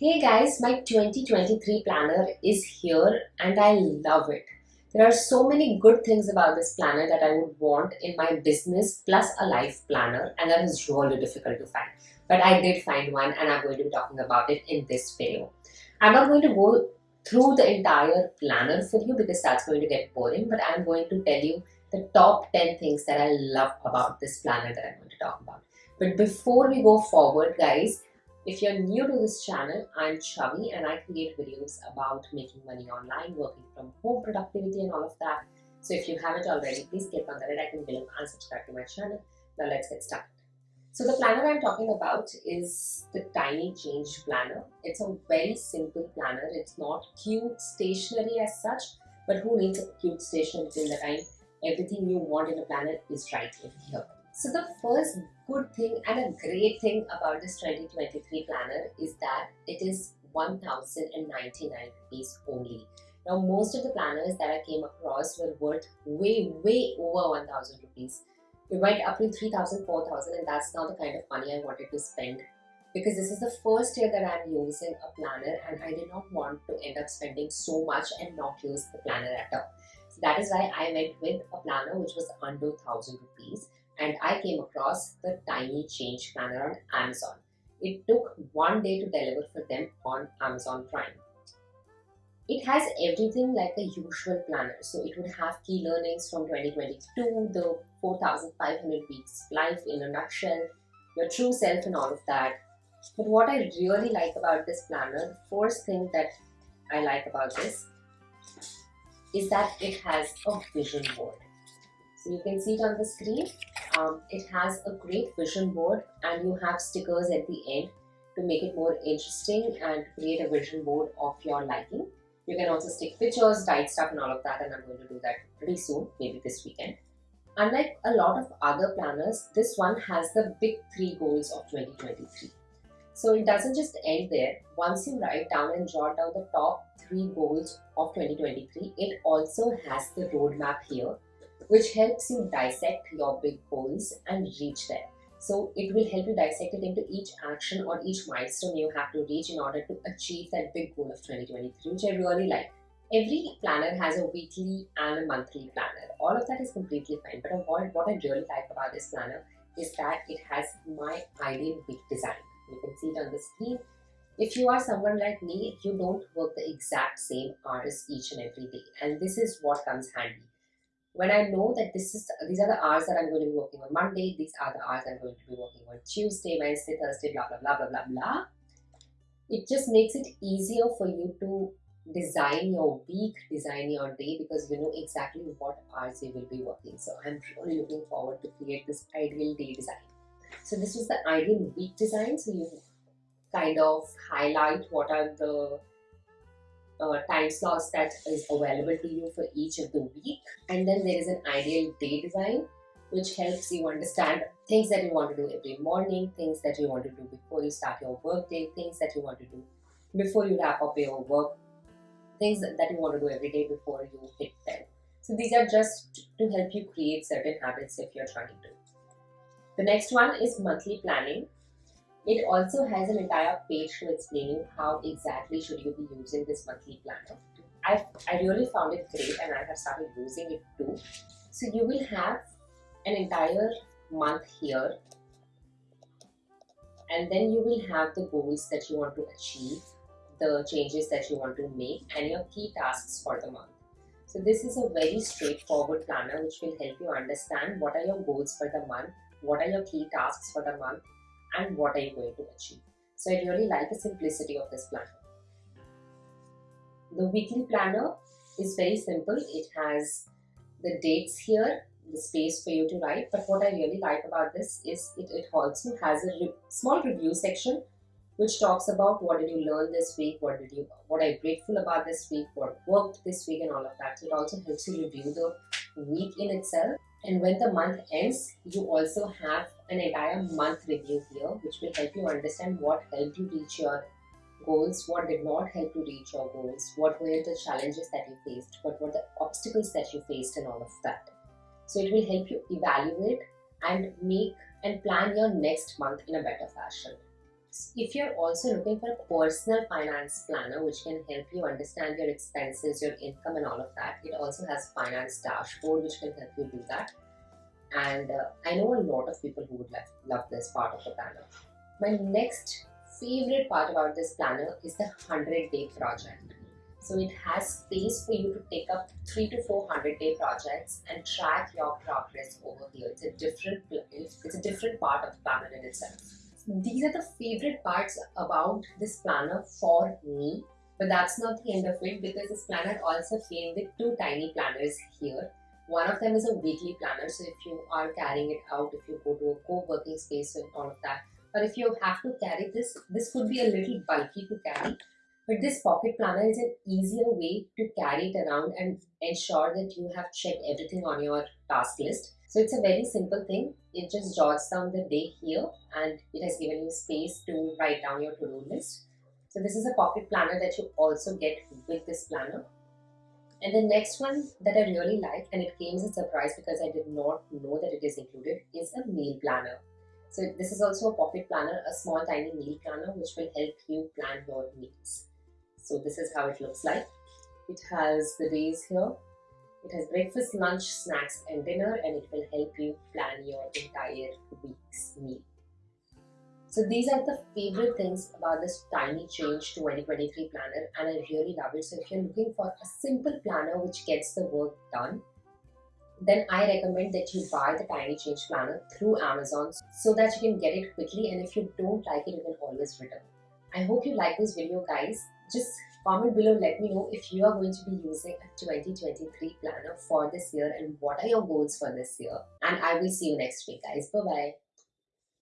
Hey guys, my 2023 planner is here and I love it. There are so many good things about this planner that I would want in my business plus a life planner and that is really difficult to find. But I did find one and I'm going to be talking about it in this video. I'm not going to go through the entire planner for you because that's going to get boring but I'm going to tell you the top 10 things that I love about this planner that I'm going to talk about. But before we go forward guys, if you're new to this channel, I'm Chavi and I create videos about making money online, working from home, productivity and all of that. So if you haven't already, please click on the red icon below and subscribe to my channel. Now let's get started. So the planner I'm talking about is the Tiny Change Planner. It's a very simple planner. It's not cute stationery as such, but who needs a cute stationery till the time everything you want in a planner is right in here. So the first good thing and a great thing about this 2023 planner is that it is 1099 rupees only. Now most of the planners that I came across were worth way way over 1000 rupees. It went up to 3000 4000 and that's not the kind of money I wanted to spend because this is the first year that I'm using a planner and I did not want to end up spending so much and not use the planner at all. So that is why I went with a planner which was under 1000 rupees and I came across the Tiny Change Planner on Amazon. It took one day to deliver for them on Amazon Prime. It has everything like a usual planner. So it would have key learnings from 2022, the 4,500 weeks life in a nutshell, your true self and all of that. But what I really like about this planner, the first thing that I like about this is that it has a vision board. So you can see it on the screen um, it has a great vision board and you have stickers at the end to make it more interesting and create a vision board of your liking. You can also stick pictures, write stuff and all of that and I'm going to do that pretty soon, maybe this weekend. Unlike a lot of other planners, this one has the big three goals of 2023. So it doesn't just end there. Once you write down and jot down the top three goals of 2023, it also has the roadmap here which helps you dissect your big goals and reach there. So it will help you dissect it into each action or each milestone you have to reach in order to achieve that big goal of 2023, which I really like. Every planner has a weekly and a monthly planner. All of that is completely fine. But what, what I really like about this planner is that it has my ideal week design. You can see it on the screen. If you are someone like me, you don't work the exact same hours each and every day. And this is what comes handy when I know that this is these are the hours that I'm going to be working on Monday, these are the hours I'm going to be working on Tuesday, Wednesday, Thursday, blah blah blah blah blah blah. It just makes it easier for you to design your week, design your day because you know exactly what hours you will be working. So I'm really looking forward to create this ideal day design. So this was the ideal week design. So you kind of highlight what are the uh, time slots that is available to you for each of the week. And then there is an ideal day design, which helps you understand things that you want to do every morning, things that you want to do before you start your work day, things that you want to do before you wrap up your work, things that you want to do every day before you hit 10. So these are just to help you create certain habits if you're trying to. The next one is monthly planning. It also has an entire page to explain how exactly should you be using this monthly planner. I, I really found it great and I have started using it too. So you will have an entire month here and then you will have the goals that you want to achieve, the changes that you want to make and your key tasks for the month. So this is a very straightforward planner which will help you understand what are your goals for the month, what are your key tasks for the month and what are you going to achieve. So I really like the simplicity of this planner. The weekly planner is very simple. It has the dates here, the space for you to write. But what I really like about this is it, it also has a re small review section which talks about what did you learn this week, what did you, what are you grateful about this week, what worked this week and all of that. So it also helps you review the week in itself. And when the month ends, you also have an entire month review here, which will help you understand what helped you reach your goals, what did not help you reach your goals, what were the challenges that you faced, what were the obstacles that you faced and all of that. So it will help you evaluate and make and plan your next month in a better fashion. If you're also looking for a personal finance planner which can help you understand your expenses, your income, and all of that, it also has finance dashboard which can help you do that. And uh, I know a lot of people who would love, love this part of the planner. My next favorite part about this planner is the 100 day project. So it has space for you to take up three to four hundred day projects and track your progress over here. It's a different it's a different part of the planner in itself. These are the favorite parts about this planner for me. But that's not the end of it because this planner also came with two tiny planners here. One of them is a weekly planner. So if you are carrying it out, if you go to a co-working space and all of that, or if you have to carry this, this could be a little bulky to carry but this pocket planner is an easier way to carry it around and ensure that you have checked everything on your task list. So it's a very simple thing. It just jots down the day here and it has given you space to write down your to-do list. So this is a pocket planner that you also get with this planner. And the next one that I really like and it came as a surprise because I did not know that it is included is a meal planner. So this is also a pocket planner, a small tiny meal planner which will help you plan your meals. So this is how it looks like. It has the days here. It has breakfast, lunch, snacks and dinner and it will help you plan your entire week's meal. So these are the favorite things about this Tiny Change 2023 planner and I really love it. So if you're looking for a simple planner which gets the work done, then I recommend that you buy the Tiny Change planner through Amazon so that you can get it quickly and if you don't like it, you can always return. I hope you like this video guys. Just comment below let me know if you are going to be using a 2023 planner for this year and what are your goals for this year. And I will see you next week guys. Bye bye.